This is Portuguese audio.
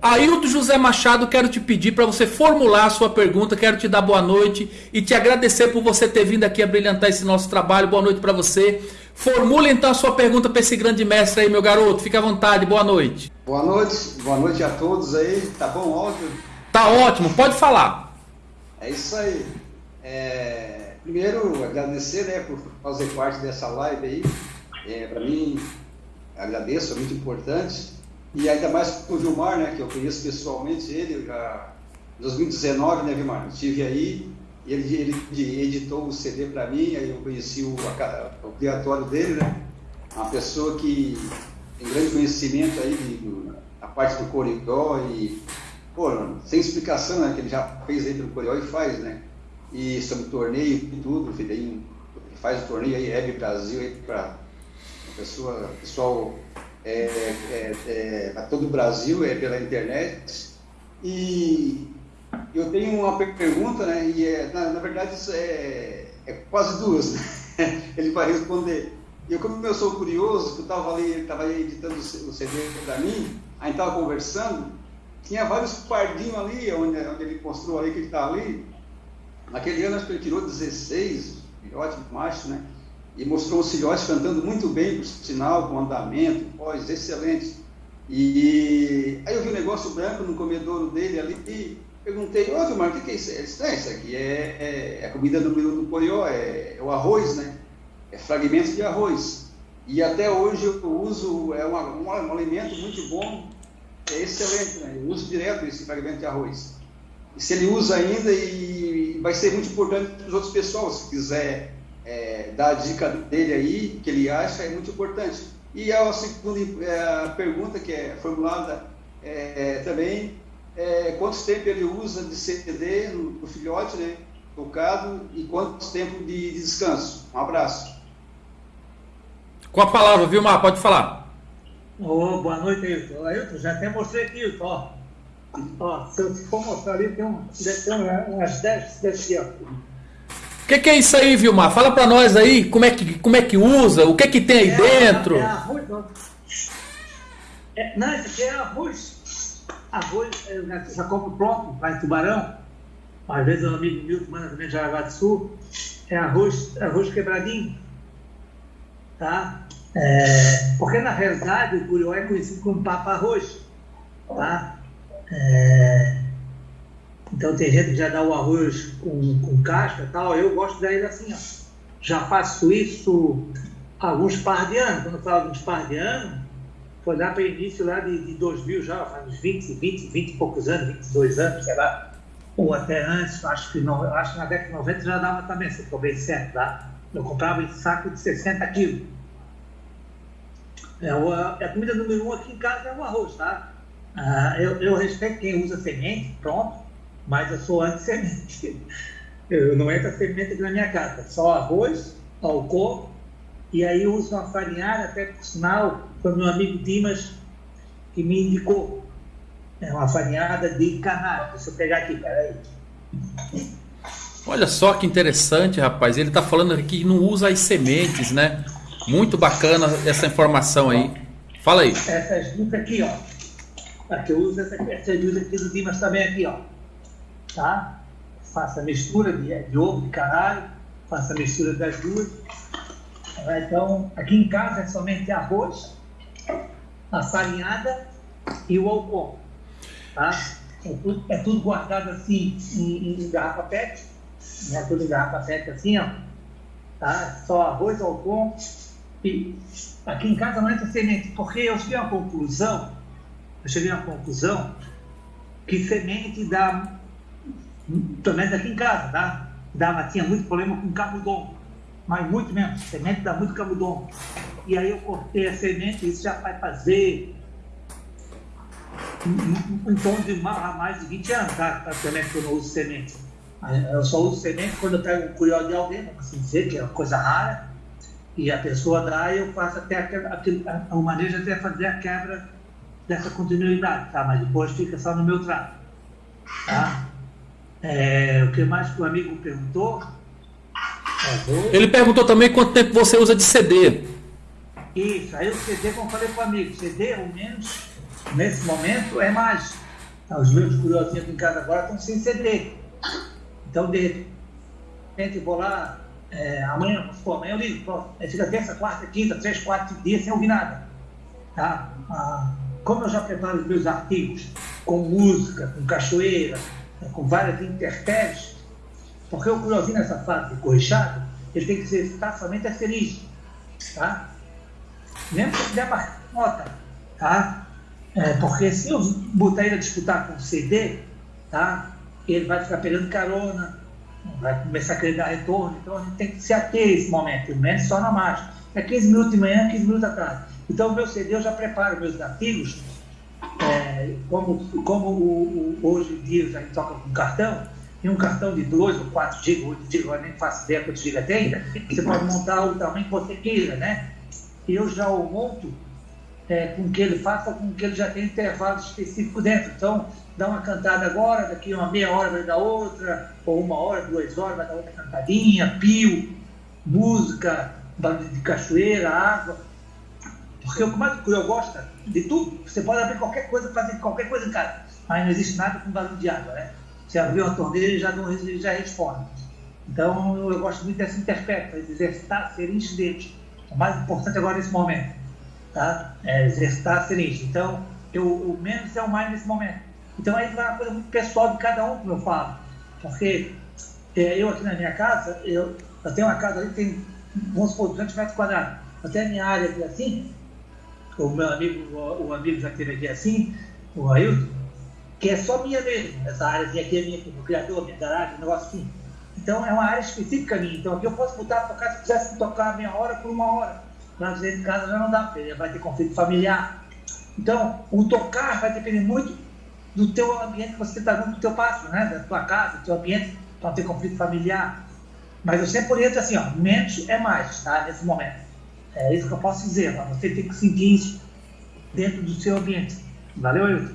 Ailton José Machado, quero te pedir para você formular a sua pergunta, quero te dar boa noite e te agradecer por você ter vindo aqui a brilhantar esse nosso trabalho. Boa noite para você. Formule então a sua pergunta para esse grande mestre aí, meu garoto. Fique à vontade, boa noite. Boa noite, boa noite a todos aí. Tá bom o áudio? Tá ótimo, pode falar. É isso aí. É... Primeiro, agradecer né, por fazer parte dessa live aí. É, para mim, agradeço, é muito importante. E ainda mais com o Vilmar, né, que eu conheço pessoalmente ele, já em 2019, né, Vilmar? Eu estive aí, ele, ele editou o CD para mim, aí eu conheci o, o criatório dele, né? Uma pessoa que tem grande conhecimento aí de, da parte do Coricó e, pô, sem explicação, né, que ele já fez aí pelo Coricó e faz, né? E sobre torneio e tudo, ele faz o torneio aí, Hebe Brasil, aí para pessoa, pessoal é, é, é, a todo o Brasil, é pela internet. E eu tenho uma pergunta, né? E é, na, na verdade isso é, é quase duas. Né? Ele vai responder. E eu, como eu sou curioso, que eu estava ali, estava editando o CD para mim, aí estava conversando, tinha vários pardinhos ali, onde, onde ele mostrou ali que ele está ali. Naquele ano acho que ele tirou 16, ótimo macho, né? E mostrou os filhotes cantando muito bem, por sinal, com andamento, voz excelente. E aí eu vi um negócio branco no comedouro dele ali e perguntei, ô Vilmar, o que, que é isso? Ele disse, é, isso aqui é, é, é a comida do, do Corió, é, é, o arroz, né? É fragmentos de arroz. E até hoje eu uso, é uma, um, um alimento muito bom, é excelente, né? Eu uso direto esse fragmento de arroz. E se ele usa ainda, e vai ser muito importante para os outros pessoal, se quiser é, dar a dica dele aí, que ele acha é muito importante. E a segunda é, pergunta que é formulada é, também, é, quanto tempo ele usa de CD no, no filhote, né, tocado, e quanto tempo de, de descanso? Um abraço. Com a palavra, Vilmar, pode falar. Oh, boa noite, Ailton. Ailton, já até mostrei aqui, Ailton, ó. ó. Se eu for mostrar ali, tem, um, ter umas 10 desse aqui, ó que, que é isso aí, Vilmar? Fala para nós aí como é, que, como é que usa, o que que tem aí é, dentro. É arroz, não. É, não, isso aqui é arroz. Arroz, eu já compro pronto, vai tubarão. Às vezes o amigo Milton manda também de Jaraguá do Sul. É arroz, arroz quebradinho. Tá? É, porque na realidade o curió é conhecido como papa arroz. Tá? É, então tem gente que já dá o arroz com, com casca e tal. Eu gosto daí assim, ó. Já faço isso há alguns par de anos. Quando eu falo de uns par de anos, foi lá para o início lá de, de 2000 já, faz uns 20, 20, 20 e poucos anos, 22 anos, sei lá. Ou até antes, acho que, não, acho que na década de 90 já dava também, se eu estou bem certo, tá? Eu comprava esse saco de 60 quilos. É, é a comida número um aqui em casa é o arroz, tá? Ah, eu, eu respeito quem usa semente, pronto mas eu sou anti-semente. Eu não entro a semente aqui na minha casa, só arroz, álcool, e aí eu uso uma farinhada, até por sinal, foi meu amigo Dimas que me indicou. É uma farinhada de canário. Deixa eu pegar aqui, peraí. Olha só que interessante, rapaz. Ele está falando aqui que não usa as sementes, né? Muito bacana essa informação aí. Fala aí. Essas duas aqui, ó. Aqui eu uso essa, essas duas aqui do Dimas também aqui, ó tá? Faça a mistura de, de ovo de caralho, faça a mistura das duas. Então, aqui em casa é somente arroz, a farinhada e o álcool, tá? É tudo, é tudo guardado assim em, em garrafa PET, né? Tudo em garrafa PET assim, ó. Tá? Só arroz, álcool e aqui em casa não entra semente, porque eu cheguei a uma conclusão, eu cheguei a uma conclusão que semente dá também aqui em casa, tá? Dava, tinha muito problema com camudongo, mas muito mesmo, semente dá muito camudongo. E aí eu cortei a semente, isso já vai fazer em de mais de 20 anos, tá? Praticamente que eu não uso semente. Eu só uso semente quando eu pego um curió de alguém, vamos assim dizer, que é uma coisa rara, e a pessoa dá e eu faço até aquele, o manejo até fazer a quebra dessa continuidade, tá? Mas depois fica só no meu trato, tá? É, o que mais que o amigo perguntou? Ele perguntou também quanto tempo você usa de CD. Isso, aí o CD, como eu falei para o amigo, CD, ao menos nesse momento, é mais. Os meus curiosinhos aqui em casa agora estão sem CD. Então, de repente, vou lá, é, amanhã, pô, amanhã eu ligo, pô, aí fica terça, quarta, quinta, três, quatro dias sem ouvir nada. Tá? Ah, como eu já preparo os meus artigos com música, com cachoeira, com várias intempéries, porque o curiosinho nessa fase de corrichado, ele tem que ser estar somente a feliz. Tá? Mesmo que der marcar nota. Tá? É, porque se eu botar ele a disputar com o CD, tá? ele vai ficar pegando carona, vai começar a querer dar retorno. Então a gente tem que se ater a esse momento, pelo menos só na marcha. É 15 minutos de manhã, 15 minutos tarde. Então meu CD eu já preparo meus artigos, como, como o, o, hoje em dia a gente toca com cartão, e um cartão de 2 ou 4 GB, 8 GB, eu nem faço ideia quantos GB tem, você pode montar o tamanho que você queira, né? Eu já o monto é, com que ele faça com que ele já tenha intervalo específico dentro. Então, dá uma cantada agora, daqui uma meia hora vai dar outra, ou uma hora, duas horas vai dar outra cantadinha, pio, música, barulho de cachoeira, água. Porque o que eu gosto de tudo, você pode abrir qualquer coisa, fazer qualquer coisa em casa, mas não existe nada com barulho de água, né? Você abriu uma torneira e já, não, já responde. Então, eu gosto muito dessa interpreta, de exercitar, ser incidente. O mais importante agora nesse momento tá? É, exercitar a ciência. Então, eu, o menos é o mais nesse momento. Então, aí vai uma coisa muito pessoal de cada um, como eu falo. Porque é, eu aqui na minha casa, eu, eu tenho uma casa ali que tem, vamos supor, 200 metros quadrados. Tenho a minha área aqui assim, o meu amigo, o, o amigo já teve aqui assim, o Ailton, que é só minha mesmo. Essa área aqui é minha, o criador, minha garagem, um negócio assim. Então, é uma área específica minha. Então, aqui eu posso botar, tocar, se quisesse tocar meia hora por uma hora mas dentro de casa já não dá, porque vai ter conflito familiar. Então, o tocar vai depender muito do teu ambiente que você está dando do teu passo, né? da tua casa, do teu ambiente, para não ter conflito familiar. Mas eu sempre oriento assim, ó, menos é mais, tá? Nesse momento. É isso que eu posso dizer, você tem que sentir isso dentro do seu ambiente. Valeu, Ailton?